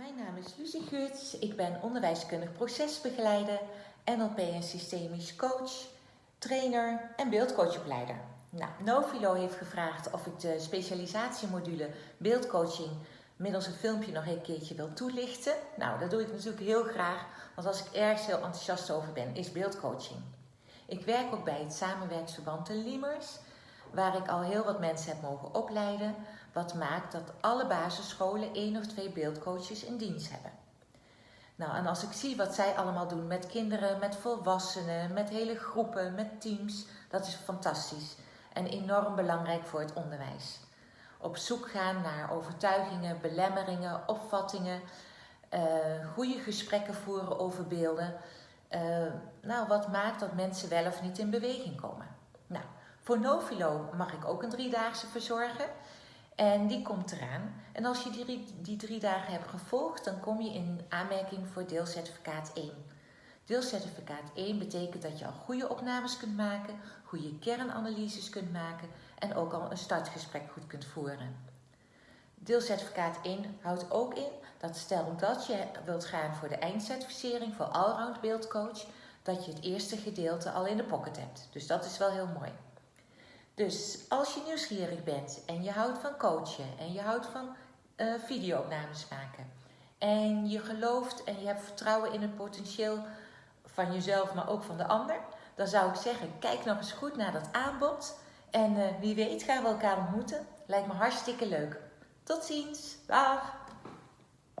Mijn naam is Lucie Geurts. Ik ben onderwijskundig procesbegeleider, NLP en systemisch coach, trainer en beeldcoachopleider. Nou, Novilo heeft gevraagd of ik de specialisatiemodule beeldcoaching middels een filmpje nog een keertje wil toelichten. Nou, dat doe ik natuurlijk heel graag, want als ik ergens heel enthousiast over ben, is beeldcoaching. Ik werk ook bij het samenwerksverband de Limers, waar ik al heel wat mensen heb mogen opleiden, wat maakt dat alle basisscholen één of twee beeldcoaches in dienst hebben. Nou, en als ik zie wat zij allemaal doen met kinderen, met volwassenen, met hele groepen, met teams, dat is fantastisch en enorm belangrijk voor het onderwijs. Op zoek gaan naar overtuigingen, belemmeringen, opvattingen, uh, goede gesprekken voeren over beelden. Uh, nou, wat maakt dat mensen wel of niet in beweging komen? Nou, voor Novilo mag ik ook een driedaagse verzorgen. En die komt eraan. En als je die, die drie dagen hebt gevolgd, dan kom je in aanmerking voor deelcertificaat 1. Deelcertificaat 1 betekent dat je al goede opnames kunt maken, goede kernanalyses kunt maken en ook al een startgesprek goed kunt voeren. Deelcertificaat 1 houdt ook in dat stel dat je wilt gaan voor de eindcertificering voor Allround Beeldcoach, dat je het eerste gedeelte al in de pocket hebt. Dus dat is wel heel mooi. Dus als je nieuwsgierig bent en je houdt van coachen en je houdt van uh, videoopnames maken en je gelooft en je hebt vertrouwen in het potentieel van jezelf, maar ook van de ander, dan zou ik zeggen, kijk nog eens goed naar dat aanbod en uh, wie weet gaan we elkaar ontmoeten. Lijkt me hartstikke leuk. Tot ziens. Dag.